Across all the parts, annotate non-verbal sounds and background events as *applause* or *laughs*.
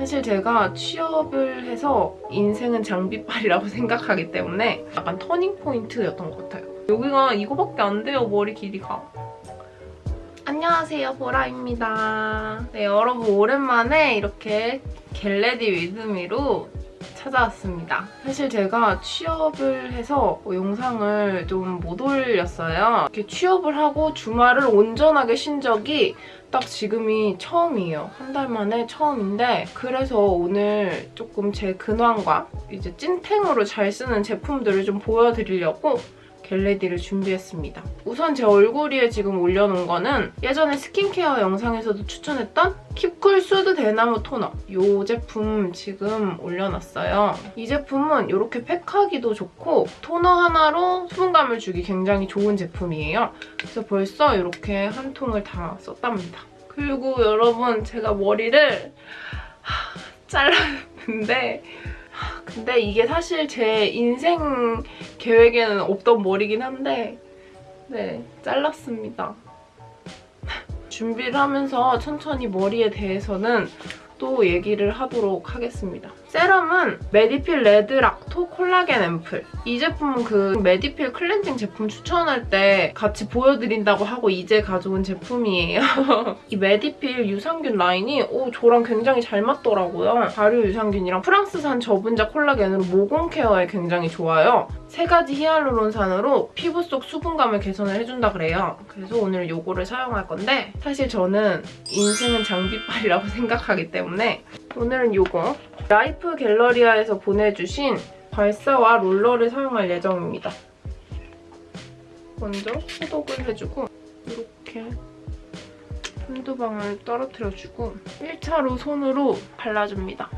사실 제가 취업을 해서 인생은 장비빨이라고 *laughs* 생각하기 때문에 약간 터닝 포인트였던 것 같아요. 여기가 이거밖에 안 돼요, 머리 길이가. 안녕하세요, 보라입니다. 네, 여러분 오랜만에 이렇게 get ready with me로 찾아왔습니다. 사실 제가 취업을 해서 뭐 영상을 좀 못 올렸어요. 이렇게 취업을 하고 주말을 온전하게 쉰 적이 딱 지금이 처음이에요. 한 달 만에 처음인데 그래서 오늘 조금 제 근황과 이제 찐템으로 잘 쓰는 제품들을 좀 보여드리려고 get ready를 준비했습니다. 우선 제 얼굴 위에 지금 올려놓은 거는 예전에 스킨케어 영상에서도 추천했던 킵쿨 수드 대나무 토너 이 제품 지금 올려놨어요. 이 제품은 이렇게 팩하기도 좋고 토너 하나로 수분감을 주기 굉장히 좋은 제품이에요. 그래서 벌써 이렇게 한 통을 다 썼답니다. 그리고 여러분 제가 머리를 잘랐는데 근데 이게 사실 제 인생 계획에는 없던 머리긴 한데 네, 잘랐습니다. 준비를 하면서 천천히 머리에 대해서는 또 얘기를 하도록 하겠습니다. 세럼은 메디필 레드 락토 콜라겐 앰플. 이 제품은 그 메디필 클렌징 제품 추천할 때 같이 보여드린다고 하고 이제 가져온 제품이에요. *laughs* 이 메디필 유산균 라인이 오 저랑 굉장히 잘 맞더라고요. 발효 유산균이랑 프랑스산 저분자 콜라겐으로 모공 케어에 굉장히 좋아요. 세 가지 히알루론산으로 피부 속 수분감을 개선을 해준다 그래요. 그래서 오늘 이거를 사용할 건데 사실 저는 인생은 장비빨이라고 *laughs* 생각하기 때문에 오늘은 이거 라이프 갤러리아에서 보내주신 괄사와 롤러를 사용할 예정입니다. 먼저 소독을 해주고 이렇게 한두 방울 떨어뜨려주고 1차로 손으로 발라줍니다.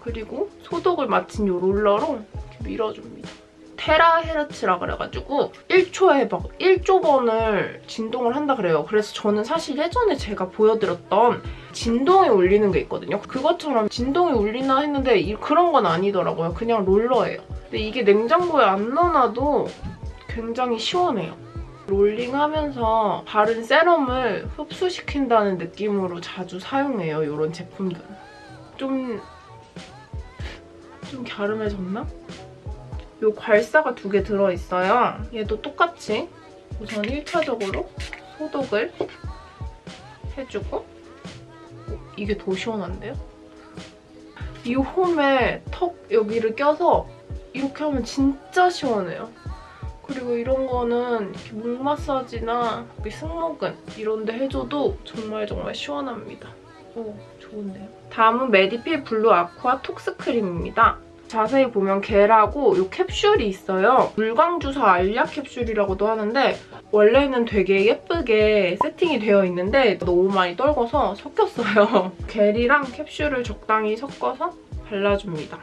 그리고 소독을 마친 이 롤러로 이렇게 밀어줍니다. 테라헤르츠라 그래가지고 1초에 막 1조 번을 진동을 한다 그래요. 그래서 저는 사실 예전에 제가 보여드렸던 진동이 울리는 게 있거든요. 그것처럼 진동이 울리나 했는데 이- 그런 건 아니더라고요. 그냥 롤러예요. 근데 이게 냉장고에 안 넣어놔도 굉장히 시원해요. 롤링하면서 바른 세럼을 흡수시킨다는 느낌으로 자주 사용해요. 이런 제품들은. 좀... 좀 갸름해졌나? 요 괄사가 두 개 들어있어요. 얘도 똑같이 우선 1차적으로 소독을 해주고 어, 이게 더 시원한데요? 이 홈에 턱 여기를 껴서 이렇게 하면 진짜 시원해요. 그리고 이런 거는 이렇게 목 마사지나 여기 승모근 이런 데 해줘도 정말 정말 시원합니다. 오, 좋은데요? 다음은 메디필 블루 아쿠아 톡스 크림입니다. 자세히 보면 겔하고 이 캡슐이 있어요. 물광주사 알약 캡슐이라고도 하는데 원래는 되게 예쁘게 세팅이 되어 있는데 너무 많이 떨궈서 섞였어요. *laughs* 겔이랑 캡슐을 적당히 섞어서 발라줍니다.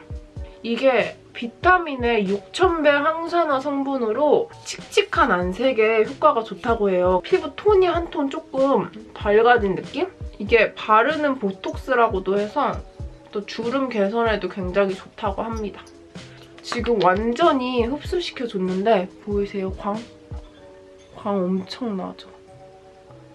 이게 비타민의 6,000배 항산화 성분으로 칙칙한 안색에 효과가 좋다고 해요. 피부 톤이 한 톤 조금 밝아진 느낌? 이게 바르는 보톡스라고도 해서 또 주름 개선에도 굉장히 좋다고 합니다. 지금 완전히 흡수시켜줬는데 보이세요, 광? 광 엄청 나죠?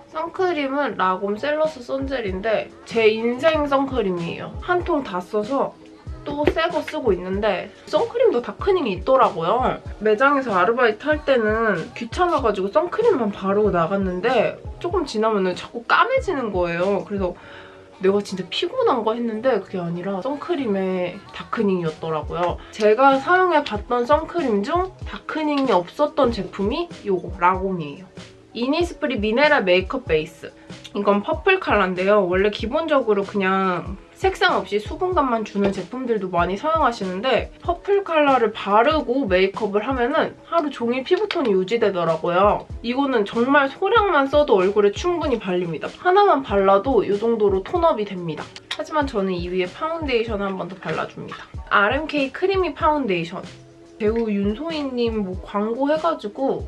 선크림은 라곰 셀러스 선젤인데 제 인생 선크림이에요. 한 통 다 써서 또 새 거 쓰고 있는데 선크림도 darkening이 있더라고요. 매장에서 아르바이트 할 때는 귀찮아가지고 선크림만 바르고 나갔는데 조금 지나면 자꾸 까매지는 거예요. 그래서 내가 진짜 피곤한가 했는데 그게 아니라 선크림의 darkening이었더라고요. 제가 사용해봤던 선크림 중 darkening이 없었던 제품이 이거 라곰이에요. 이니스프리 미네랄 메이크업 베이스. 이건 purple 컬러인데요. 원래 기본적으로 그냥 색상 없이 수분감만 주는 제품들도 많이 사용하시는데 purple 컬러를 바르고 메이크업을 하면은 하루 종일 피부톤이 유지되더라고요. 이거는 정말 소량만 써도 얼굴에 충분히 발립니다. 하나만 발라도 이 정도로 tone up이 됩니다. 하지만 저는 이 위에 파운데이션을 한 번 더 발라줍니다. RMK creamy 파운데이션. 배우 윤소희님 뭐 광고 해가지고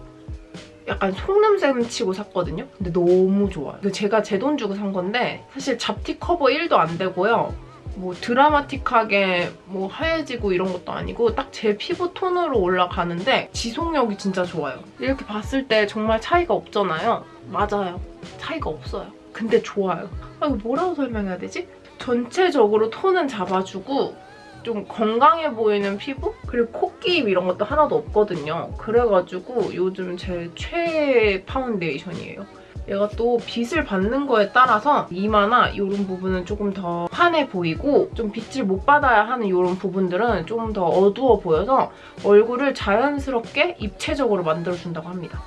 약간 속는 셈 치고 샀거든요? 근데 너무 좋아요. 제가 제 돈 주고 산 건데 사실 잡티 커버 1도 안 되고요. 뭐 드라마틱하게 뭐 하얘지고 이런 것도 아니고 딱 제 피부 톤으로 올라가는데 지속력이 진짜 좋아요. 이렇게 봤을 때 정말 차이가 없잖아요. 맞아요. 차이가 없어요. 근데 좋아요. 아 이거 뭐라고 설명해야 되지? 전체적으로 톤은 잡아주고 좀 건강해 보이는 피부? 그리고 코끼임 이런 것도 하나도 없거든요. 그래가지고 요즘 제 최애 파운데이션이에요. 얘가 또 빛을 받는 거에 따라서 이마나 이런 부분은 조금 더 환해 보이고 좀 빛을 못 받아야 하는 이런 부분들은 조금 더 어두워 보여서 얼굴을 자연스럽게 입체적으로 만들어준다고 합니다.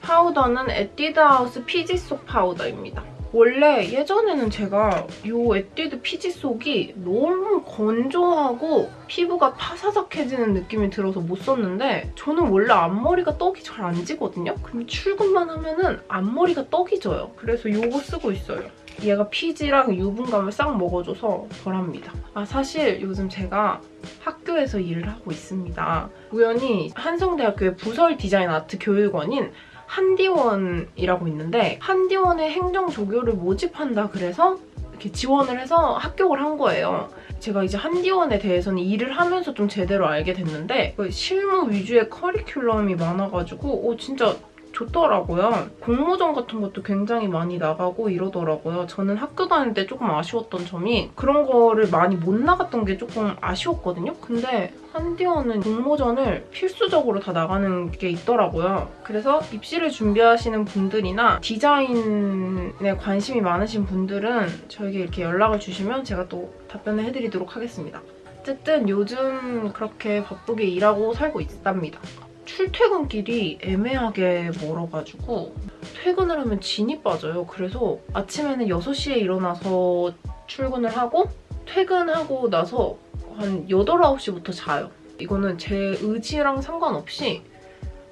파우더는 에뛰드하우스 피지 쏙 파우더입니다. 원래 예전에는 제가 이 에뛰드 피지 쏙이 너무 건조하고 피부가 파사삭해지는 느낌이 들어서 못 썼는데 저는 원래 앞머리가 떡이 잘 안 지거든요? 근데 출근만 하면 은 앞머리가 떡이 져요. 그래서 이거 쓰고 있어요. 얘가 피지랑 유분감을 싹 먹어줘서 덜합니다. 아 사실 요즘 제가 학교에서 일을 하고 있습니다. 우연히 한성대학교의 부설 디자인 아트 교육원인 한디원이라고 있는데 한디원의 행정 조교를 모집한다 그래서 이렇게 지원을 해서 합격을 한 거예요. 제가 이제 한디원에 대해서는 일을 하면서 좀 제대로 알게 됐는데 그 실무 위주의 커리큘럼이 많아가지고 오 진짜 좋더라고요. 공모전 같은 것도 굉장히 많이 나가고 이러더라고요. 저는 학교 다닐 때 조금 아쉬웠던 점이 그런 거를 많이 못 나갔던 게 조금 아쉬웠거든요. 근데 한디원은 공모전을 필수적으로 다 나가는 게 있더라고요. 그래서 입시를 준비하시는 분들이나 디자인에 관심이 많으신 분들은 저에게 이렇게 연락을 주시면 제가 또 답변을 해드리도록 하겠습니다. 어쨌든 요즘 그렇게 바쁘게 일하고 살고 있답니다. 출퇴근길이 애매하게 멀어가지고 퇴근을 하면 진이 빠져요. 그래서 아침에는 6시에 일어나서 출근을 하고 퇴근하고 나서 한 8, 9시부터 자요. 이거는 제 의지랑 상관없이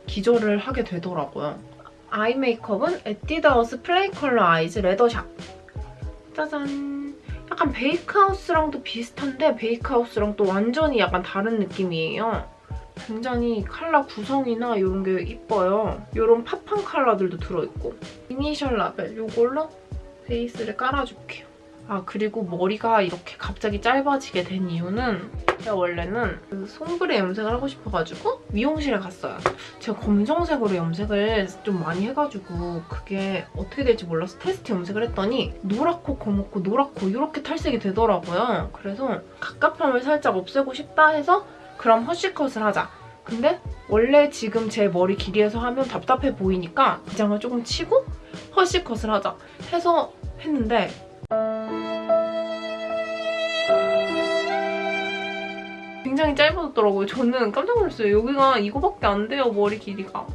기절을 하게 되더라고요. eye 메이크업은 에뛰드하우스 Play Color Eyes Leather Shop. 짜잔. 약간 Bake House랑도 비슷한데 Bake House랑 또 완전히 약간 다른 느낌이에요. 굉장히 컬러 구성이나 이런 게 이뻐요. 이런 pop한 컬러들도 들어있고 이니셜 라벨 이걸로 베이스를 깔아줄게요. 아 그리고 머리가 이렇게 갑자기 짧아지게 된 이유는 제가 원래는 그 sombre 염색을 하고 싶어가지고 미용실에 갔어요. 제가 검정색으로 염색을 좀 많이 해가지고 그게 어떻게 될지 몰라서 테스트 염색을 했더니 노랗고 검었고 노랗고 이렇게 탈색이 되더라고요. 그래서 갑갑함을 살짝 없애고 싶다 해서 그럼 허쉬컷을 하자. 근데 원래 지금 제 머리 길이에서 하면 답답해 보이니까 기장을 조금 치고 허쉬컷을 하자 해서 했는데 굉장히 짧아졌더라고요. 저는 깜짝 놀랐어요. 여기가 이거밖에 안 돼요, 머리 길이가.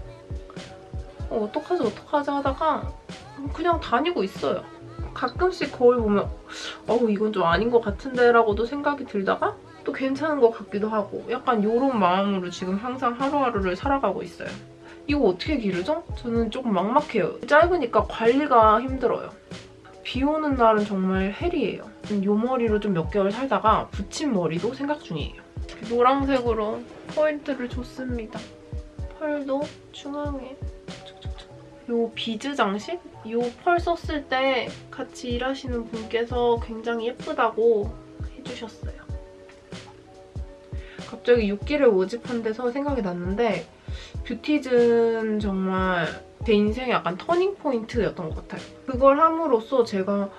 어, 어떡하지 어떡하지 하다가 그냥 다니고 있어요. 가끔씩 거울 보면 어우 이건 좀 아닌 것 같은데 라고도 생각이 들다가 또 괜찮은 것 같기도 하고 약간 이런 마음으로 지금 항상 하루하루를 살아가고 있어요. 이거 어떻게 기르죠? 저는 조금 막막해요. 짧으니까 관리가 힘들어요. 비 오는 날은 정말 hell이에요. 이 머리로 좀 몇 개월 살다가 붙인 머리도 생각 중이에요. 노란색으로 포인트를 줬습니다. 펄도 중앙에 요 비즈 장식? 요 펄 썼을 때 같이 일하시는 분께서 굉장히 예쁘다고 해주셨어요. 갑자기 6기를 모집한 데서 생각이 났는데 뷰티즌 정말 제 인생의 약간 turning point였던 것 같아요. 그걸 함으로써 제가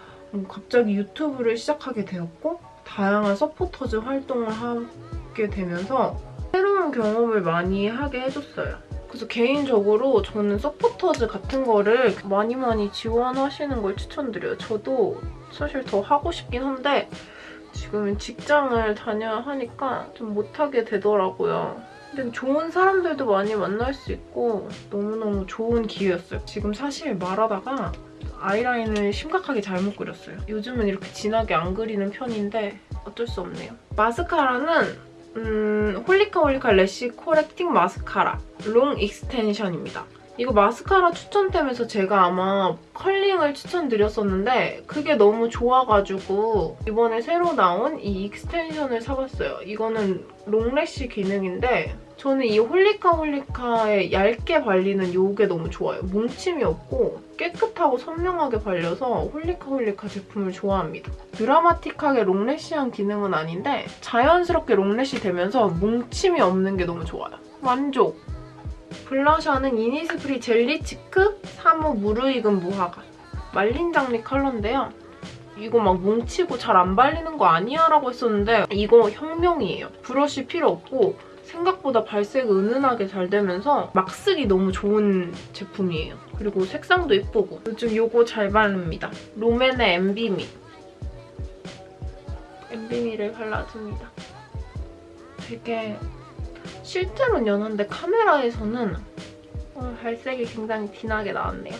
갑자기 유튜브를 시작하게 되었고 다양한 서포터즈 활동을 하게 되면서 새로운 경험을 많이 하게 해줬어요. 그래서 개인적으로 저는 서포터즈 같은 거를 많이 많이 지원하시는 걸 추천드려요. 저도 사실 더 하고 싶긴 한데 지금 직장을 다녀야 하니까 좀 못하게 되더라고요. 근데 좋은 사람들도 많이 만날 수 있고 너무너무 좋은 기회였어요. 지금 사실 말하다가 아이라인을 심각하게 잘못 그렸어요. 요즘은 이렇게 진하게 안 그리는 편인데 어쩔 수 없네요. 마스카라는 음, 홀리카 홀리카 lash correcting 마스카라 long extension입니다. 이거 마스카라 추천템에서 제가 아마 curling을 추천드렸었는데 그게 너무 좋아가지고 이번에 새로 나온 이 extension을 사봤어요. 이거는 long lash 기능인데 저는 이 홀리카 홀리카의 얇게 발리는 이게 너무 좋아요. 뭉침이 없고 깨끗하고 선명하게 발려서 홀리카 홀리카 제품을 좋아합니다. 드라마틱하게 long lash한 기능은 아닌데 자연스럽게 long lash 되면서 뭉침이 없는 게 너무 좋아요. 만족! blusher는 이니스프리 젤리 cheek 3호 무르익은 무화과 말린 장미 컬러인데요. 이거 막 뭉치고 잘 안 발리는 거 아니야? 라고 했었는데 이거 혁명이에요. 브러쉬 필요 없고 생각보다 발색 은은하게 잘 되면서 막 쓰기 너무 좋은 제품이에요. 그리고 색상도 예쁘고 요즘 이거 잘 바릅니다. 롬앤의 엠비미 엠비미를 발라줍니다. 되게 실제로는 연한데 카메라에서는 어, 발색이 굉장히 진하게 나왔네요.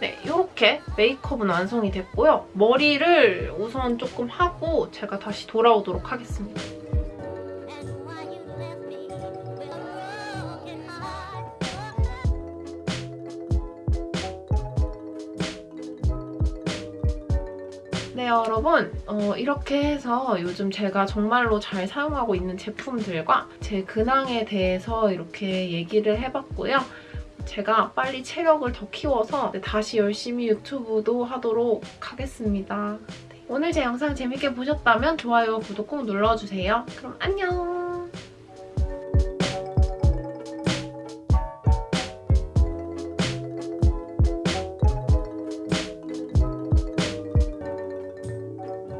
네, 이렇게 메이크업은 완성이 됐고요. 머리를 우선 조금 하고 제가 다시 돌아오도록 하겠습니다. 여러분 어, 이렇게 해서 요즘 제가 정말로 잘 사용하고 있는 제품들과 제 근황에 대해서 이렇게 얘기를 해봤고요. 제가 빨리 체력을 더 키워서 다시 열심히 유튜브도 하도록 하겠습니다. 네, 오늘 제 영상 재밌게 보셨다면 좋아요, 구독 꼭 눌러주세요. 그럼 안녕!